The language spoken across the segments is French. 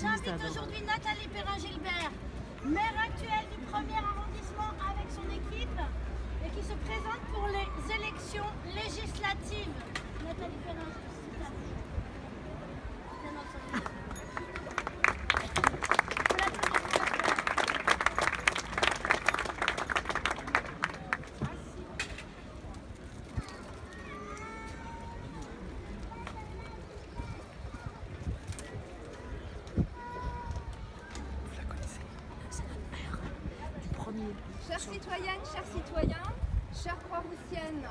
j'invite aujourd'hui Nathalie Perrin-Gilbert, maire actuelle du premier arrondissement avec son équipe et qui se présente pour les élections législatives. Nathalie Perrin, c'est à vous. Bien entendu. Vous l'applaudissez. Du premier. Chères citoyennes, chers citoyens, chères Croix-Roussiennes,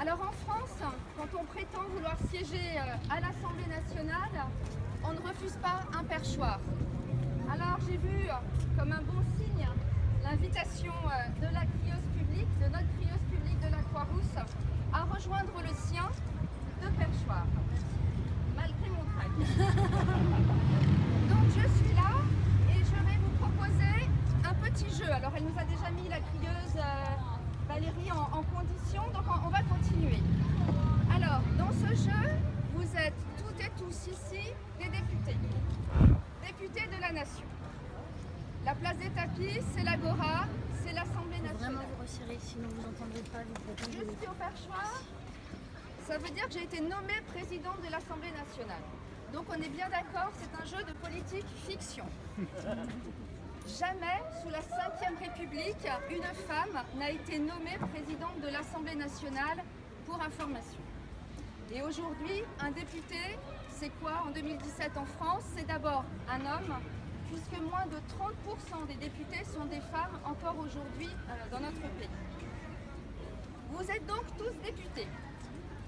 Alors en France, quand on prétend vouloir siéger euh, à l'Assemblée nationale, on ne refuse pas un perchoir. Alors j'ai vu euh, comme un bon signe l'invitation euh, de la crieuse publique, de notre crieuse publique de la Croix-Rousse, à rejoindre le sien de perchoir, malgré mon trac. Donc je suis là et je vais vous proposer un petit jeu. Alors elle nous a déjà mis la crieuse euh, Valérie en, en condition, donc on, on va continuer. Alors dans ce jeu, vous êtes toutes et tous ici des députés. Députés de la nation. La place des tapis, c'est l'Agora, c'est l'Assemblée Faut Vraiment nationale. vous resserrer, sinon vous n'entendrez pas les Je suis au perchoir. Ça veut dire que j'ai été nommée présidente de l'Assemblée nationale. Donc on est bien d'accord, c'est un jeu de politique fiction. Jamais, sous la Ve République, une femme n'a été nommée présidente de l'Assemblée nationale pour information. Et aujourd'hui, un député, c'est quoi en 2017 en France C'est d'abord un homme, puisque moins de 30% des députés sont des femmes encore aujourd'hui euh, dans notre pays. Vous êtes donc tous députés.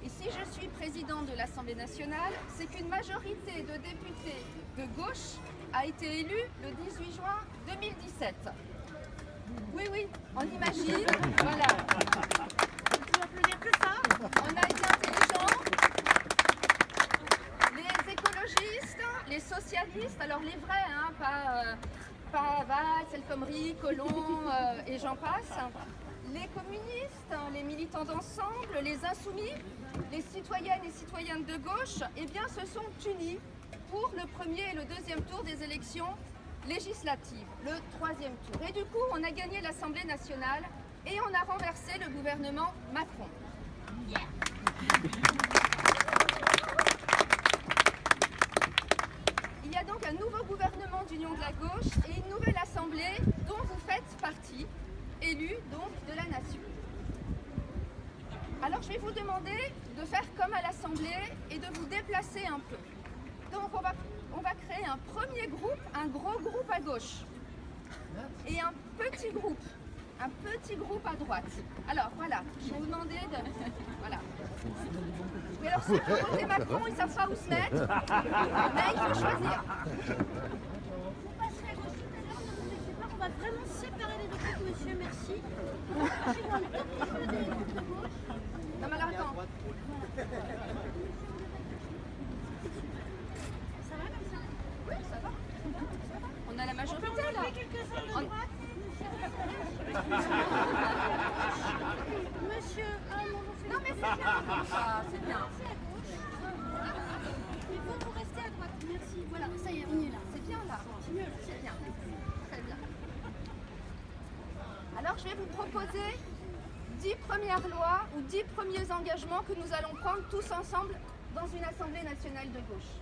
Et si je suis président de l'Assemblée nationale, c'est qu'une majorité de députés de gauche a été élue le 18 juin 2017. Oui, oui, on imagine. Voilà. Vous pouvez applaudir que ça On a été intelligents. Les écologistes, les socialistes, alors les vrais, hein, pas, euh, pas Valls, El Colomb euh, et j'en passe. Les communistes, hein, les militants d'ensemble, les insoumis, les citoyennes et citoyens de gauche, eh bien, se sont unis pour le premier et le deuxième tour des élections législatives, le troisième tour. Et du coup, on a gagné l'Assemblée nationale et on a renversé le gouvernement Macron. Il y a donc un nouveau gouvernement d'union de la gauche et une nouvelle assemblée dont vous faites partie, élue donc de la nation. Alors je vais vous demander de faire comme à l'assemblée et de vous déplacer un peu. Donc on va, on va créer un premier groupe, un gros groupe à gauche et un petit groupe, un petit groupe à droite. Alors voilà, je vais vous demander de... Voilà. Mais alors ceux qui voté Macron, ils savent pas où se mettre, mais il faut choisir. Vous passerez à gauche tout à l'heure, ne vous inquiétez pas, on va vraiment séparer les deux groupes, monsieur, merci. Des groupes de gauche. Non mais alors attends, Ça va comme ça oui ça va. Ça va. On a la majorité là. quelques-uns de On- droite. Monsieur, ah non, non, c'est Non c'est bien gauche. Et vous, restez à droite. Merci. Voilà, ça y est. C'est bien là. C'est mieux bien. Très bien. Alors je vais vous proposer 10 premières lois ou 10 premiers engagements que nous allons prendre tous ensemble dans une Assemblée nationale de gauche.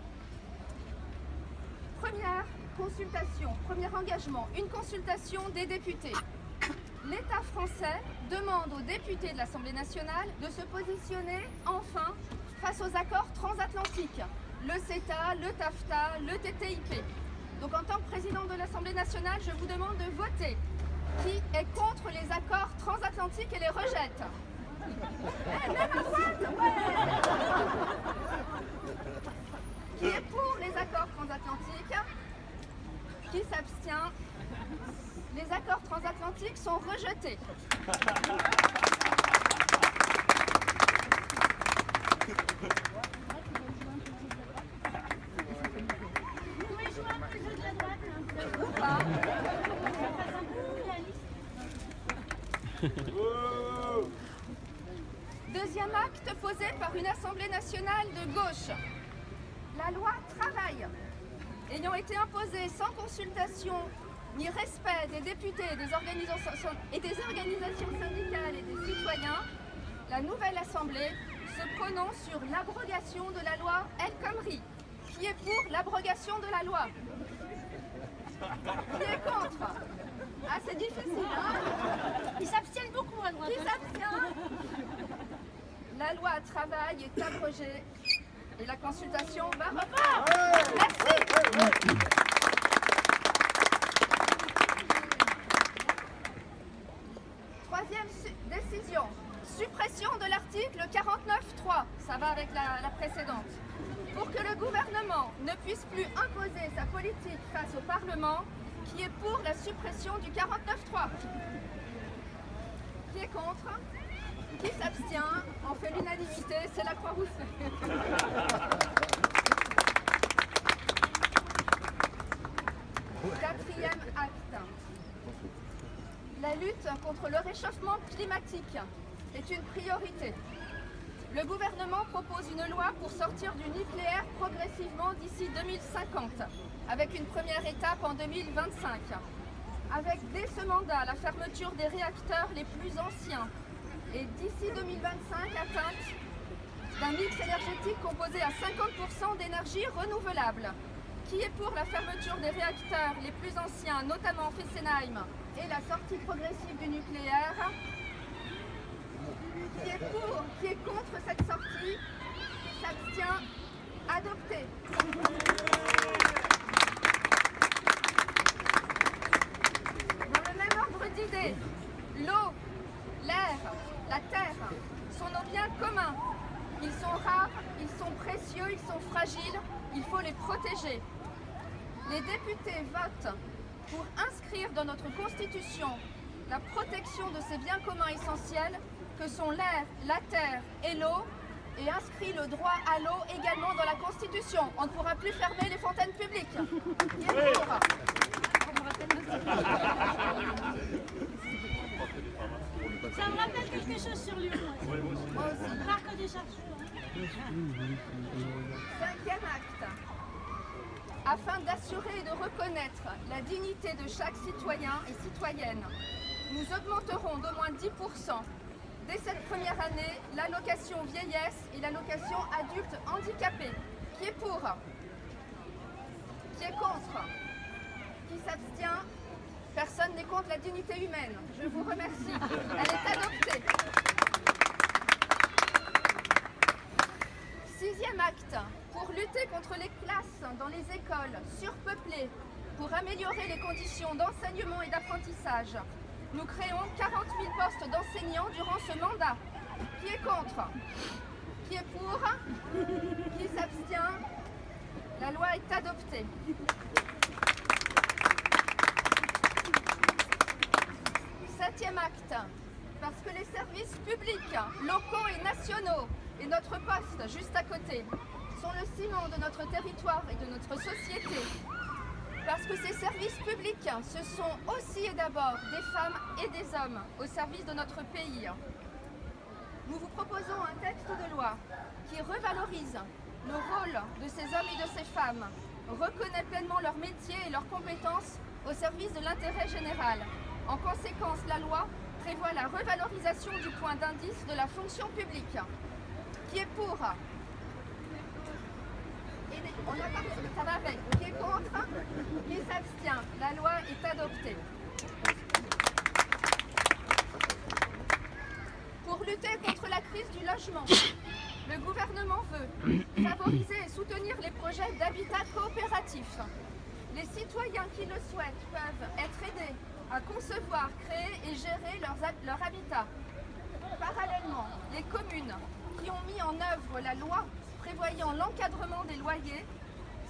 Première consultation, premier engagement, une consultation des députés. L'État français demande aux députés de l'Assemblée nationale de se positionner enfin face aux accords transatlantiques, le CETA, le TAFTA, le TTIP. Donc en tant que président de l'Assemblée nationale, je vous demande de voter. Qui est contre les accords transatlantiques et les rejette Eh, même à Qui est pour les accords transatlantiques? Qui s'abstient? Les accords transatlantiques sont rejetés. Deuxième acte posé par une Assemblée nationale de gauche. La loi travail, ayant été imposée sans consultation ni respect des députés et des organisations, et des organisations syndicales et des citoyens, la nouvelle Assemblée se prononce sur l'abrogation de la loi El Khomri. Qui est pour l'abrogation de la loi? Qui est contre? Ah, c'est difficile, hein? Ils s'abstiennent beaucoup à droite. Qui s'abstient La loi travail est abrogée et la consultation va reprendre. Merci. Troisième su- décision, suppression de l'article 49.3, ça va avec la, précédente. Pour que le gouvernement ne puisse plus imposer sa politique face au Parlement, qui est pour la suppression du 49.3 Qui est contre? Qui s'abstient? On fait l'unanimité, c'est la Croix-Rousse. Quatrième acte. La lutte contre le réchauffement climatique est une priorité. Le gouvernement propose une loi pour sortir du nucléaire progressivement d'ici 2050, avec une première étape en 2025. Avec dès ce mandat la fermeture des réacteurs les plus anciens et d'ici 2025 atteinte d'un mix énergétique composé à 50% d'énergie renouvelable, qui est pour la fermeture des réacteurs les plus anciens, notamment Fessenheim, et la sortie progressive du nucléaire, qui est pour, qui est contre cette sortie, s'abstient, adopté. Dans le même ordre d'idées, l'eau, l'air, la terre sont nos biens communs. Ils sont rares, ils sont précieux, ils sont fragiles, il faut les protéger. Les députés votent pour inscrire dans notre Constitution la protection de ces biens communs essentiels que sont l'air, la terre et l'eau et inscrit le droit à l'eau également dans la Constitution. On ne pourra plus fermer les fontaines publiques. Qui est pour Ça me rappelle quelque chose sur Lyon. Moi aussi. Parc des chercheurs. Cinquième acte. Afin d'assurer et de reconnaître la dignité de chaque citoyen et citoyenne, nous augmenterons d'au moins 10% dès cette première année l'allocation vieillesse et l'allocation adulte handicapé. Qui est pour? Qui est contre? Qui s'abstient? Personne n'est contre la dignité humaine. Je vous remercie. Elle est adoptée. Sixième acte, pour lutter contre les classes dans les écoles surpeuplées, pour améliorer les conditions d'enseignement et d'apprentissage, nous créons 40 000 postes d'enseignants durant ce mandat. Qui est contre? Qui est pour? Qui s'abstient? La loi est adoptée. Septième acte, parce que les services publics, locaux et nationaux, et notre poste juste à côté, sont le ciment de notre territoire et de notre société. Parce que ces services publics, ce sont aussi et d'abord des femmes et des hommes au service de notre pays. Nous vous proposons un texte de loi qui revalorise le rôle de ces hommes et de ces femmes, reconnaît pleinement leur métier et leurs compétences au service de l'intérêt général. En conséquence, la loi prévoit la revalorisation du point d'indice de la fonction publique. Qui est pour on a va avec. Qui est contre Qui s'abstient La loi est adoptée. Pour lutter contre la crise du logement, le gouvernement veut favoriser et soutenir les projets d'habitat coopératif. Les citoyens qui le souhaitent peuvent être aidés à concevoir, créer et gérer leur habitat. Parallèlement, les communes qui ont mis en œuvre la loi prévoyant l'encadrement des loyers,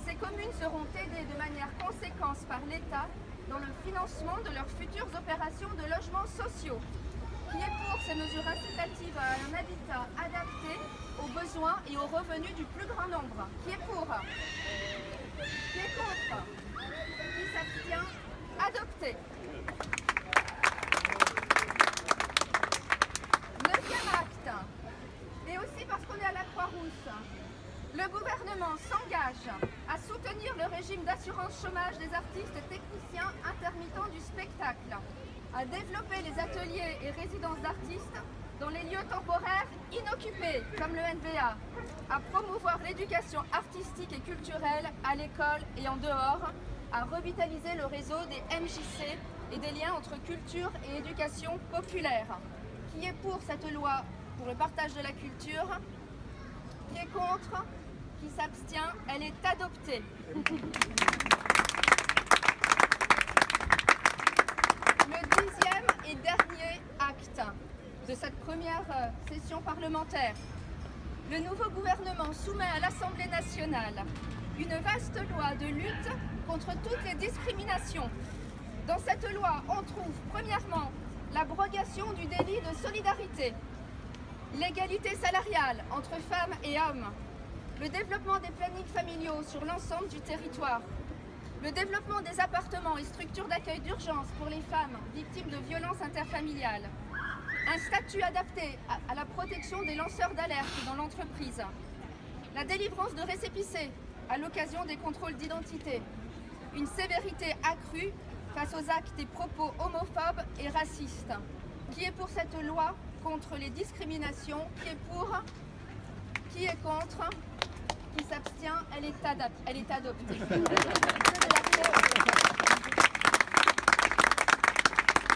ces communes seront aidées de manière conséquente par l'État dans le financement de leurs futures opérations de logements sociaux. Qui est pour ces mesures incitatives à un habitat adapté aux besoins et aux revenus du plus grand nombre Qui est pour Qui est contre Qui s'abstient Adopté. Neuvième acte. Régime d'assurance chômage des artistes et techniciens intermittents du spectacle, à développer les ateliers et résidences d'artistes dans les lieux temporaires inoccupés, comme le NBA, à promouvoir l'éducation artistique et culturelle à l'école et en dehors, à revitaliser le réseau des MJC et des liens entre culture et éducation populaire. Qui est pour cette loi pour le partage de la culture? Qui est contre? Qui s'abstient Elle est adoptée. Le dixième et dernier acte de cette première euh, session parlementaire. Le nouveau gouvernement soumet à l'Assemblée nationale une vaste loi de lutte contre toutes les discriminations. Dans cette loi, on trouve premièrement l'abrogation du délit de solidarité, l'égalité salariale entre femmes et hommes, le développement des plannings familiaux sur l'ensemble du territoire, le développement des appartements et structures d'accueil d'urgence pour les femmes victimes de violences interfamiliales, un statut adapté à la protection des lanceurs d'alerte dans l'entreprise, la délivrance de récépissés à l'occasion des contrôles d'identité, une sévérité accrue face aux actes et propos homophobes et racistes. Qui est pour cette loi contre les discriminations Qui est pour Qui est contre Qui s'abstient elle, est elle est adoptée.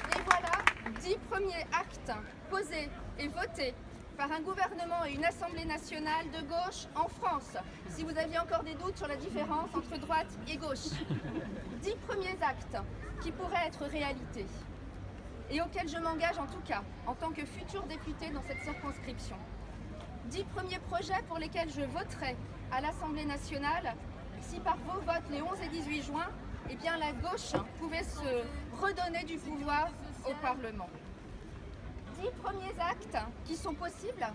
Et voilà, dix premiers actes posés et votés par un gouvernement et une Assemblée nationale de gauche en France, si vous aviez encore des doutes sur la différence entre droite et gauche. Dix premiers actes qui pourraient être réalité et auxquels je m'engage en tout cas en tant que futur député dans cette circonscription. Dix premiers projets pour lesquels je voterai à l'Assemblée nationale. Si par vos votes les 11 et 18 juin, eh la gauche pouvait se redonner du pouvoir au Parlement. Premiers actes qui sont possibles.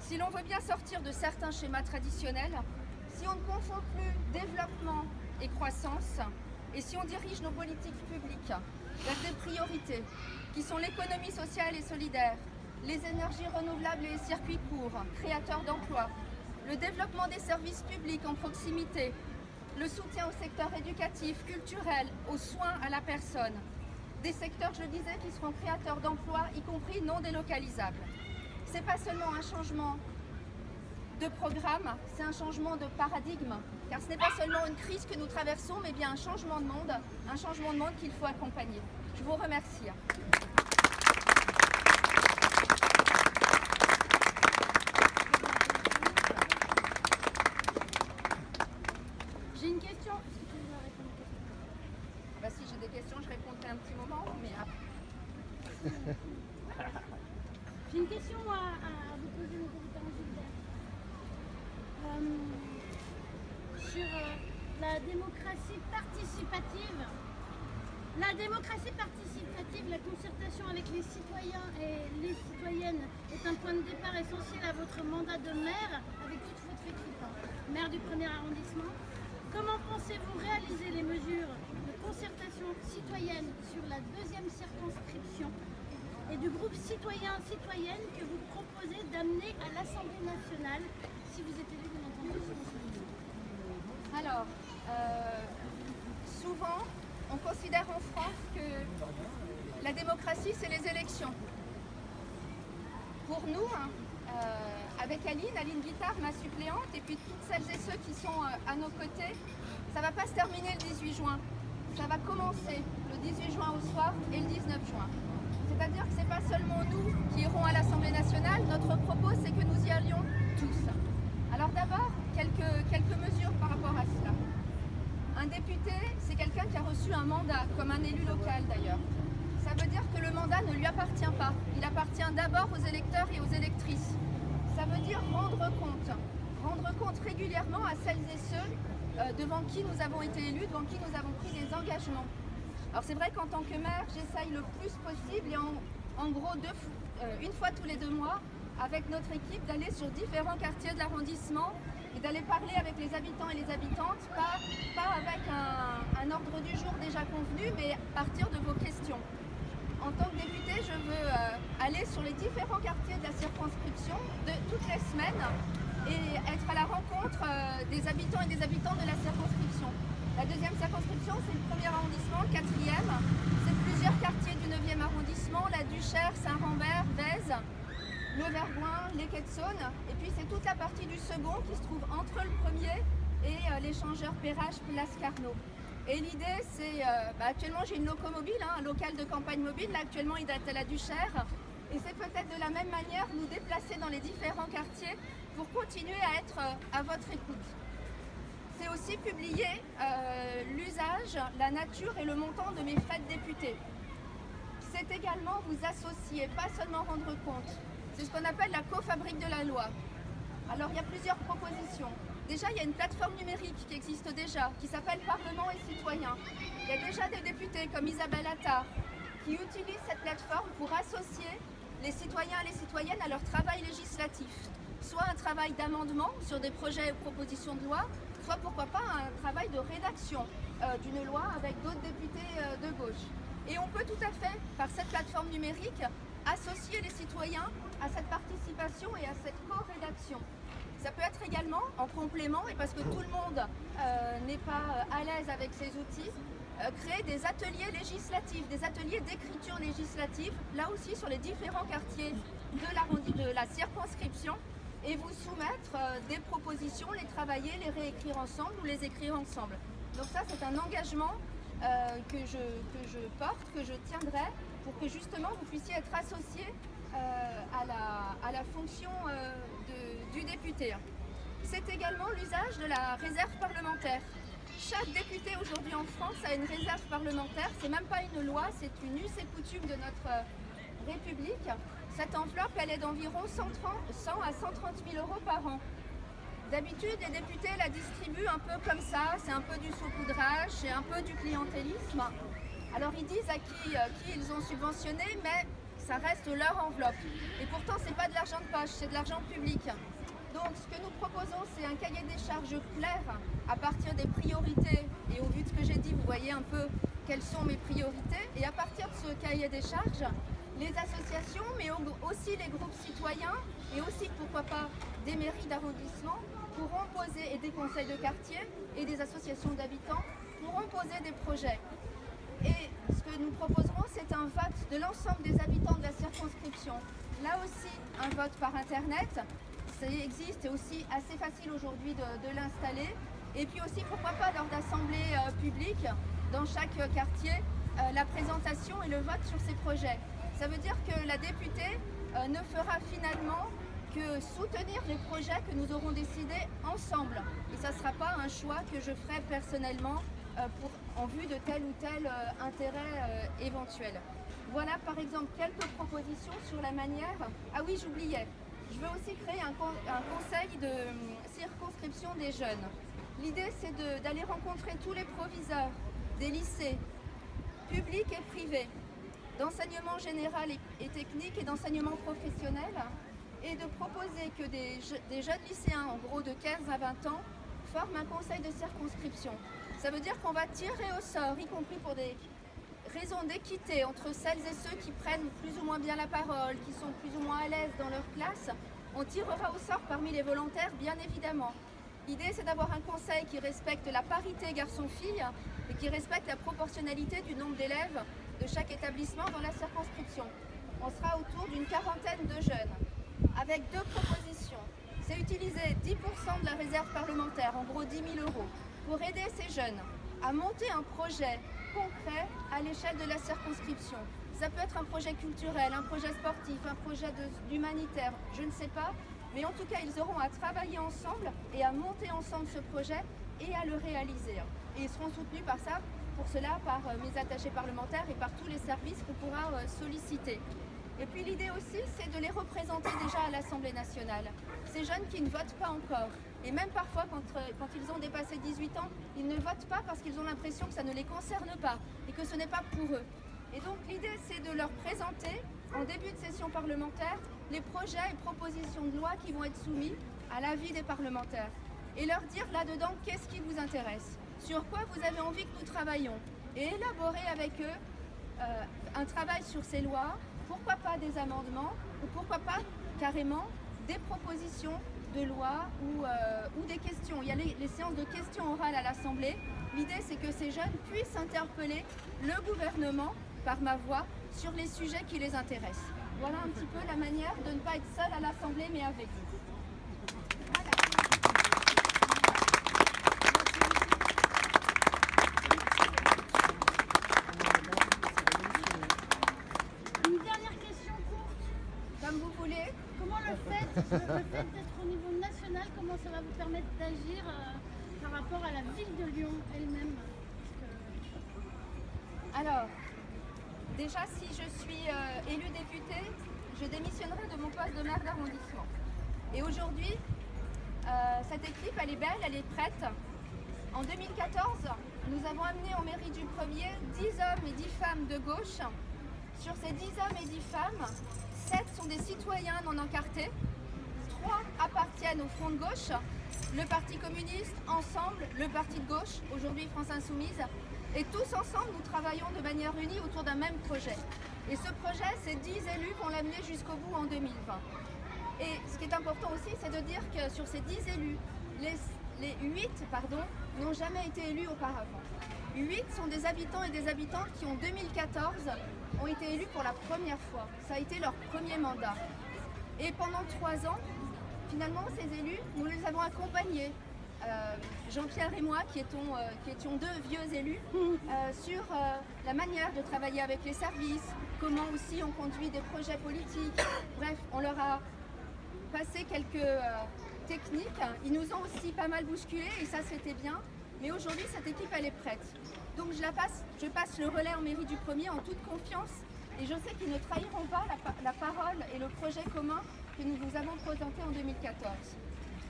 Si l'on veut bien sortir de certains schémas traditionnels, si on ne confond plus développement et croissance, et si on dirige nos politiques publiques vers des priorités qui sont l'économie sociale et solidaire, les énergies renouvelables et les circuits courts, créateurs d'emplois, le développement des services publics en proximité, le soutien au secteur éducatif, culturel, aux soins à la personne, des secteurs, je le disais, qui seront créateurs d'emplois, y compris non délocalisables. Ce n'est pas seulement un changement de programme, c'est un changement de paradigme, car ce n'est pas seulement une crise que nous traversons, mais bien un changement de monde, un changement de monde qu'il faut accompagner. Je vous remercie. J'ai une question. Bah, si j'ai des questions, je répondrai un petit moment, mais J'ai une question à, vous poser, M. Gilbert. Euh, sur euh, la démocratie participative. La démocratie participative, la concertation avec les citoyens et les citoyennes est un point de départ essentiel à votre mandat de maire avec toute votre équipe. Maire du premier arrondissement, comment pensez-vous réaliser les mesures concertation citoyenne sur la deuxième circonscription et du groupe citoyen-citoyenne que vous proposez d'amener à l'Assemblée nationale si vous êtes élu, bien entendu, Alors, euh, souvent, on considère en France que la démocratie, c'est les élections. Pour nous, hein, euh, avec Aline, Aline Guittard, ma suppléante, et puis toutes celles et ceux qui sont euh, à nos côtés, ça ne va pas se terminer le 18 juin ça va commencer le 18 juin au soir et le 19 juin. C'est-à-dire que ce n'est pas seulement nous qui irons à l'Assemblée nationale, notre propos c'est que nous y allions tous. Alors d'abord, quelques, quelques mesures par rapport à cela. Un député, c'est quelqu'un qui a reçu un mandat, comme un élu local d'ailleurs. Ça veut dire que le mandat ne lui appartient pas. Il appartient d'abord aux électeurs et aux électrices. Ça veut dire rendre compte. Rendre compte régulièrement à celles et ceux euh, devant qui nous avons été élus, devant qui nous avons pris des engagements. Alors c'est vrai qu'en tant que maire, j'essaye le plus possible et en, gros euh, une fois tous les deux mois, avec notre équipe, d'aller sur différents quartiers de l'arrondissement et d'aller parler avec les habitants et les habitantes, pas, avec un, ordre du jour déjà convenu, mais partir de vos questions. En tant que député, je veux euh, aller sur les différents quartiers de la circonscription de, toutes les semaines et être à la rencontre euh, des habitants et des habitantes de la circonscription. La deuxième circonscription, c'est le premier arrondissement, le quatrième. C'est plusieurs quartiers du 9e arrondissement, la Duchère, Saint-Rambert, Vèze, le Vergoin, les Quais de Saône. Et puis c'est toute la partie du second qui se trouve entre le premier et euh, l'échangeur Perrache Place Carnot. Et l'idée, c'est, euh, bah, actuellement j'ai une locomobile, hein, un local de campagne mobile, actuellement il date à la Duchère. Et c'est peut-être de la même manière nous déplacer dans les différents quartiers pour continuer à être euh, à votre écoute. C'est aussi publier l'usage, la nature et le montant de mes frais de député. C'est également vous associer, pas seulement rendre compte. C'est ce qu'on appelle la cofabrique de la loi. Alors il y a plusieurs propositions. Déjà, il y a une plateforme numérique qui existe déjà, qui s'appelle Parlement et citoyens. Il y a déjà des députés comme Isabelle Attard qui utilisent cette plateforme pour associer les citoyens et les citoyennes à leur travail législatif. Soit un travail d'amendement sur des projets ou propositions de loi, soit pourquoi pas un travail de rédaction euh, d'une loi avec d'autres députés euh, de gauche. Et on peut tout à fait, par cette plateforme numérique, associer les citoyens à cette participation et à cette co-rédaction. Ça peut être également en complément, et parce que tout le monde euh, n'est pas à l'aise avec ces outils, euh, créer des ateliers législatifs, des ateliers d'écriture législative, là aussi sur les différents quartiers de la, de la circonscription, et vous soumettre euh, des propositions, les travailler, les réécrire ensemble ou les écrire ensemble. Donc ça, c'est un engagement euh, que, je, que je porte, que je tiendrai, pour que justement vous puissiez être associé à, la, à la fonction de, du député. C'est également l'usage de la réserve parlementaire. Chaque député aujourd'hui en France a une réserve parlementaire. C'est même pas une loi, c'est une us et coutume de notre République. Cette enveloppe, elle est d'environ 100 à 130 000 euros par an. D'habitude, les députés la distribuent un peu comme ça, c'est un peu du saupoudrage, c'est un peu du clientélisme. Alors ils disent à qui, euh, qui ils ont subventionné, mais ça reste leur enveloppe. Et pourtant, c'est pas de l'argent de poche, c'est de l'argent public. Donc ce que nous proposons, c'est un cahier des charges clair à partir des priorités. Et au vu de ce que j'ai dit, vous voyez un peu quelles sont mes priorités. Et à partir de ce cahier des charges, les associations, mais aussi les groupes citoyens et aussi, pourquoi pas, des mairies d'arrondissement pourront poser, et des conseils de quartier et des associations d'habitants pourront poser des projets. Et ce que nous proposerons, c'est un vote de l'ensemble des habitants de la circonscription. Là aussi, un vote par Internet ça existe, c'est aussi assez facile aujourd'hui de, l'installer. Et puis aussi, pourquoi pas lors d'assemblées euh, publiques, dans chaque quartier, euh, la présentation et le vote sur ces projets. Ça veut dire que la députée euh, ne fera finalement que soutenir les projets que nous aurons décidés ensemble. Et ça ne sera pas un choix que je ferai personnellement pour, en vue de tel ou tel intérêt éventuel. Voilà par exemple quelques propositions sur la manière... Ah oui, j'oubliais, je veux aussi créer un, conseil de hum, circonscription des jeunes. L'idée, c'est d'aller rencontrer tous les proviseurs des lycées, publics et privés, d'enseignement général et, technique et d'enseignement professionnel, et de proposer que des, jeunes lycéens, en gros de 15 à 20 ans, forment un conseil de circonscription. Ça veut dire qu'on va tirer au sort, y compris pour des raison d'équité entre celles et ceux qui prennent plus ou moins bien la parole, qui sont plus ou moins à l'aise dans leur classe, on tirera au sort parmi les volontaires, bien évidemment. L'idée, c'est d'avoir un conseil qui respecte la parité garçon-fille et qui respecte la proportionnalité du nombre d'élèves de chaque établissement dans la circonscription. On sera autour d'une quarantaine de jeunes, avec deux propositions. C'est utiliser 10% de la réserve parlementaire, en gros 10 000 euros, pour aider ces jeunes à monter un projet concret à l'échelle de la circonscription. Ça peut être un projet culturel, un projet sportif, un projet d'humanitaire, je ne sais pas. Mais en tout cas, ils auront à travailler ensemble et à monter ensemble ce projet et à le réaliser. Et ils seront soutenus par ça, pour cela par euh, mes attachés parlementaires et par tous les services qu'on pourra euh, solliciter. Et puis l'idée aussi, c'est de les représenter déjà à l'Assemblée nationale. Ces jeunes qui ne votent pas encore, et même parfois quand, euh, ils ont dépassé 18 ans, ils ne votent pas parce qu'ils ont l'impression que ça ne les concerne pas et que ce n'est pas pour eux. Et donc l'idée, c'est de leur présenter, en début de session parlementaire, les projets et propositions de loi qui vont être soumis à l'avis des parlementaires. Et leur dire là-dedans qu'est-ce qui vous intéresse, sur quoi vous avez envie que nous travaillions. Et élaborer avec eux euh, un travail sur ces lois pourquoi pas des amendements ou pourquoi pas carrément des propositions de loi ou, euh, ou des questions. Il y a les, séances de questions orales à l'Assemblée. L'idée, c'est que ces jeunes puissent interpeller le gouvernement par ma voix sur les sujets qui les intéressent. Voilà un petit peu la manière de ne pas être seul à l'Assemblée, mais avec vous. Une dernière question courte. Comme vous voulez, Comment le fait, d'être au niveau national, comment ça va vous permettre d'agir euh, par rapport à la ville de Lyon elle-même? Alors, déjà, si je suis euh, élue députée, je démissionnerai de mon poste de maire d'arrondissement. Et aujourd'hui, euh, cette équipe, elle est belle, elle est prête. En 2014, nous avons amené en mairie du premier 10 hommes et 10 femmes de gauche. Sur ces 10 hommes et 10 femmes, 7 sont des citoyens non encartés, 3 au Front de gauche, le Parti communiste, Ensemble, le Parti de gauche, aujourd'hui France Insoumise, et tous ensemble, nous travaillons de manière unie autour d'un même projet. Et ce projet, ces 10 élus vont l'amener jusqu'au bout en 2020. Et ce qui est important aussi, c'est de dire que sur ces 10 élus, les, les 8 pardon, n'ont jamais été élus auparavant. 8 sont des habitants et des habitantes qui, en 2014, ont été élus pour la première fois. Ça a été leur premier mandat. Et pendant trois ans, finalement, ces élus, nous les avons accompagnés. Euh, Jean-Pierre et moi, qui étions, euh, qui étions deux vieux élus, euh, sur la manière de travailler avec les services, comment aussi on conduit des projets politiques. Bref, on leur a passé quelques techniques. Ils nous ont aussi pas mal bousculés et ça c'était bien. Mais aujourd'hui, cette équipe, elle est prête. Donc je la passe, je passe le relais en mairie du premier en toute confiance et je sais qu'ils ne trahiront pas la, pa- la parole et le projet commun que nous vous avons présenté en 2014.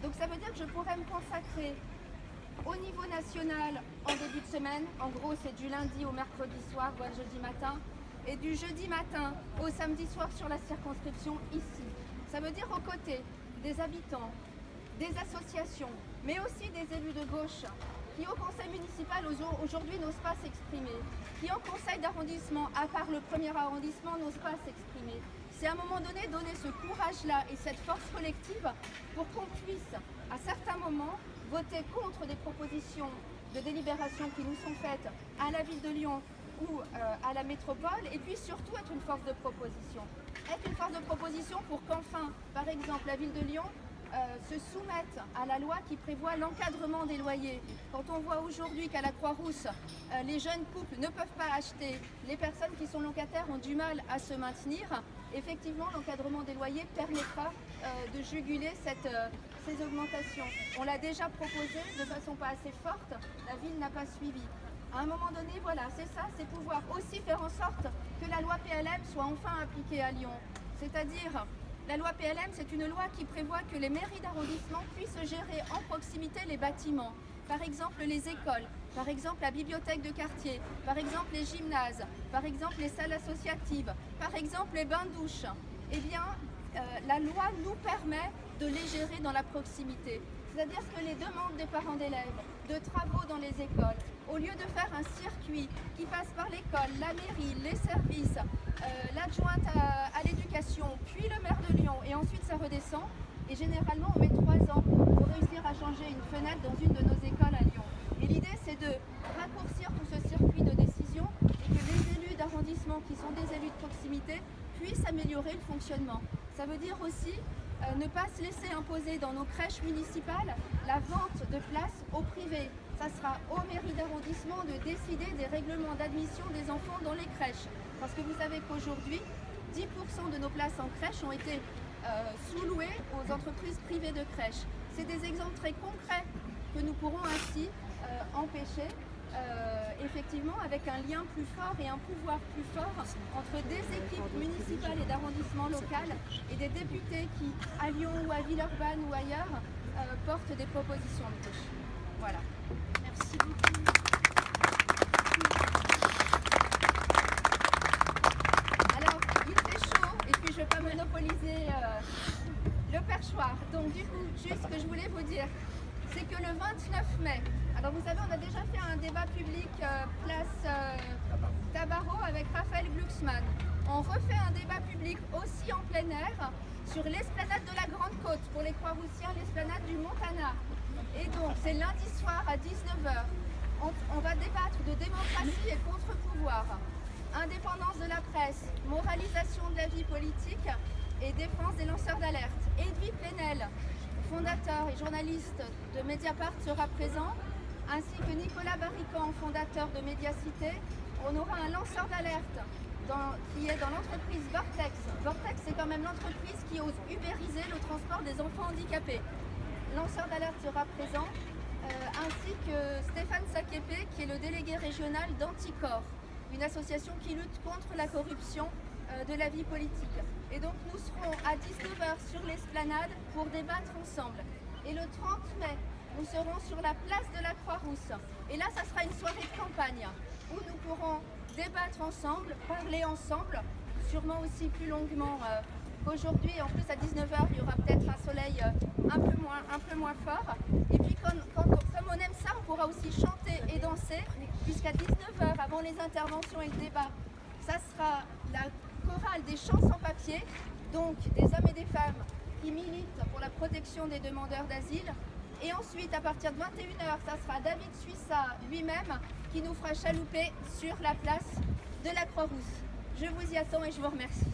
Donc ça veut dire que je pourrais me consacrer au niveau national en début de semaine. En gros, c'est du lundi au mercredi soir ou jeudi matin. Et du jeudi matin au samedi soir sur la circonscription ici. Ça veut dire aux côtés des habitants, des associations, mais aussi des élus de gauche qui au conseil municipal au- aujourd'hui n'osent pas s'exprimer, qui au conseil d'arrondissement, à part le premier arrondissement, n'osent pas s'exprimer. C'est à un moment donné donner ce courage-là et cette force collective pour qu'on puisse, à certains moments, voter contre des propositions de délibération qui nous sont faites à la ville de Lyon ou euh, à la métropole, et puis surtout être une force de proposition. Être une force de proposition pour qu'enfin, par exemple, la ville de Lyon euh, se soumette à la loi qui prévoit l'encadrement des loyers. Quand on voit aujourd'hui qu'à la Croix-Rousse, euh, les jeunes couples ne peuvent pas acheter, les personnes qui sont locataires ont du mal à se maintenir, effectivement, l'encadrement des loyers permettra euh, de juguler euh, ces augmentations. On l'a déjà proposé de façon pas assez forte, la ville n'a pas suivi. À un moment donné, voilà, c'est ça, c'est pouvoir aussi faire en sorte que la loi PLM soit enfin appliquée à Lyon. C'est-à-dire, la loi PLM, c'est une loi qui prévoit que les mairies d'arrondissement puissent gérer en proximité les bâtiments. Par exemple, les écoles, par exemple la bibliothèque de quartier, par exemple les gymnases, par exemple les salles associatives, par exemple les bains-douches. Eh bien, euh, la loi nous permet de les gérer dans la proximité. C'est-à-dire que les demandes des parents d'élèves, de travaux dans les écoles, au lieu de faire un circuit qui passe par l'école, la mairie, les services, euh, l'adjointe à, à l'éducation, puis le maire de Lyon, et ensuite ça redescend, et généralement on met trois ans pour réussir à changer une fenêtre dans une de nos écoles à Lyon. Et l'idée c'est de raccourcir tout ce circuit de décision et que les élus d'arrondissement qui sont des élus de proximité puissent améliorer le fonctionnement. Ça veut dire aussi euh, ne pas se laisser imposer dans nos crèches municipales la vente de places au privé. Ça sera aux mairies d'arrondissement de décider des règlements d'admission des enfants dans les crèches. Parce que vous savez qu'aujourd'hui, 10% de nos places en crèche ont été euh, sous-louées aux entreprises privées de crèches. C'est des exemples très concrets que nous pourrons ainsi empêcher euh, effectivement avec un lien plus fort et un pouvoir plus fort entre des équipes municipales et d'arrondissement local et des députés qui, à Lyon ou à Villeurbanne ou ailleurs, euh, portent des propositions de gauche. Voilà. Merci beaucoup. Alors, il fait chaud et puis je ne vais pas monopoliser euh, le perchoir. Donc du coup, juste ce que je voulais vous dire, c'est que le 29 mai, alors vous savez, on a déjà fait un débat public euh, place euh, Tabarot avec Raphaël Glucksmann. On refait un débat public aussi en plein air sur l'esplanade de la Grande Côte pour les Croix-Roussiens, l'esplanade du Montana. Et donc, c'est lundi soir à 19h. On, on va débattre de démocratie et contre-pouvoir, indépendance de la presse, moralisation de la vie politique et défense des lanceurs d'alerte. Edwy Plenel, fondateur et journaliste de Mediapart, sera présent, ainsi que Nicolas Barrican, fondateur de Mediacité. On aura un lanceur d'alerte qui est dans l'entreprise Vortex. Vortex, c'est quand même l'entreprise qui ose ubériser le transport des enfants handicapés. Lanceur d'alerte sera présent, euh, ainsi que Stéphane Sakepe, qui est le délégué régional d'Anticor, une association qui lutte contre la corruption euh, de la vie politique. Et donc nous serons à 19h sur l'esplanade pour débattre ensemble. Et le 30 mai, nous serons sur la place de la Croix-Rousse. Et là, ça sera une soirée de campagne où nous pourrons débattre ensemble, parler ensemble, sûrement aussi plus longuement euh, qu'aujourd'hui. En plus, à 19h, il y aura peut-être un soleil euh, un, peu moins, fort. Et puis, comme on aime ça, on pourra aussi chanter et danser, puisqu'à 19h, avant les interventions et le débat, ça sera la chorale des chants sans papier, donc des hommes et des femmes qui militent pour la protection des demandeurs d'asile. Et ensuite, à partir de 21h, ça sera David Suissa lui-même qui nous fera chalouper sur la place de la Croix-Rousse. Je vous y attends et je vous remercie.